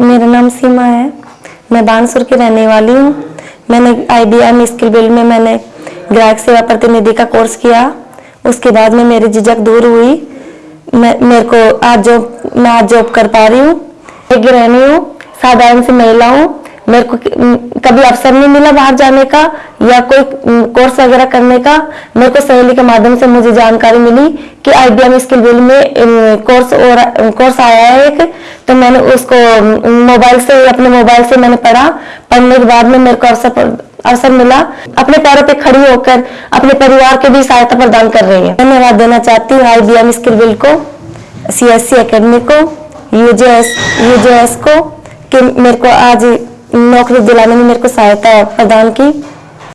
मेरा नाम सीमा है। मैं बानसुर की रहने वाली हूँ। मैंने आई स्किल बिल्ड में मैंने ग्राहक सेवा प्रतिनिधि का कोर्स किया। उसके बाद में मेरी झिझक दूर हुई। मैं, मेरे को आज जॉब मैं आज जॉब कर पा रही हूँ। एक गृहिणी हूँ। साधारण सी महिला हूँ। मेरे को कभी अवसर नहीं मिला बाहर जाने का या कोई कोर्स वगैरह करने का। मेरे को सहेली के माध्यम से मुझे जानकारी मिली कि आईबीएम स्किल बिल्ड में कोर्स और कोर्स आया है एक। मैंने उसको मोबाइल से, अपने मोबाइल से मैंने पढ़ा। पढ़ने के बाद में मेरे को अवसर अवसर मिला। अपने पैरों पे खड़ी होकर, अपने परिवार के भी सहायता प्रदान कर रही है। धन्यवाद देना चाहती हूँ आईबीएम स्किल बिल्ड को सीएससी एकेडमी को यूजेएस यूजेएस को, कि मेरे को आज नौकरी दिलाने में मेरे को सहायता प्रदान की।